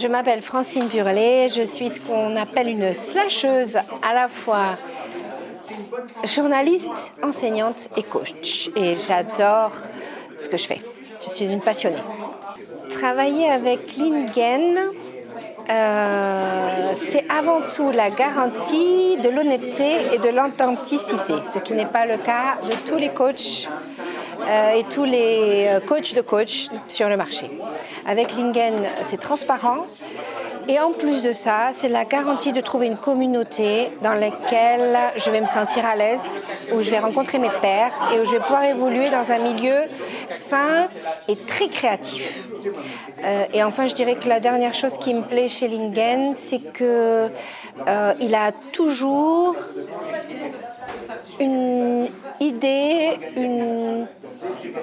Je m'appelle Francine Burlet, je suis ce qu'on appelle une slasheuse, à la fois journaliste, enseignante et coach. Et j'adore ce que je fais. Je suis une passionnée. Travailler avec Lingen, euh, c'est avant tout la garantie de l'honnêteté et de l'authenticité, ce qui n'est pas le cas de tous les coachs et tous les euh, coachs de coach sur le marché. Avec Lingen, c'est transparent. Et en plus de ça, c'est la garantie de trouver une communauté dans laquelle je vais me sentir à l'aise, où je vais rencontrer mes pairs et où je vais pouvoir évoluer dans un milieu sain et très créatif. Euh, et enfin, je dirais que la dernière chose qui me plaît chez Lingen, c'est qu'il il a toujours une idée, une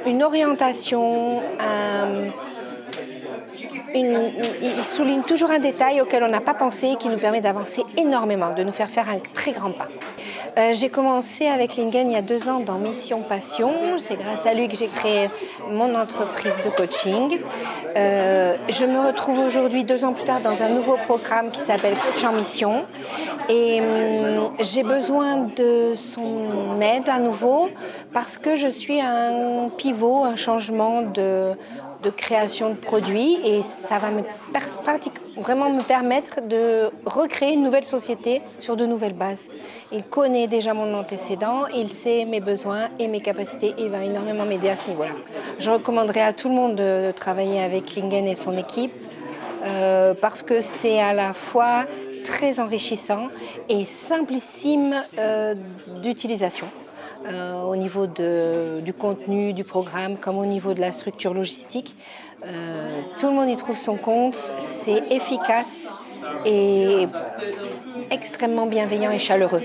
une orientation, il souligne toujours un détail auquel on n'a pas pensé et qui nous permet d'avancer énormément, de nous faire faire un très grand pas. Euh, j'ai commencé avec Lingen il y a deux ans dans Mission Passion. C'est grâce à lui que j'ai créé mon entreprise de coaching. Euh, je me retrouve aujourd'hui, deux ans plus tard, dans un nouveau programme qui s'appelle Coach en Mission. Et hum, j'ai besoin de son aide à nouveau parce que je suis un pivot, un changement de, création de produits et ça va me vraiment me permettre de recréer une nouvelle société sur de nouvelles bases. Il connaît déjà mon antécédent, il sait mes besoins et mes capacités, il va énormément m'aider à ce niveau-là. Je recommanderais à tout le monde de, travailler avec Lingen et son équipe euh, parce que c'est à la fois très enrichissant et simplissime euh, d'utilisation. Euh, au niveau du contenu, du programme, comme au niveau de la structure logistique. Euh, tout le monde y trouve son compte, c'est efficace et extrêmement bienveillant et chaleureux.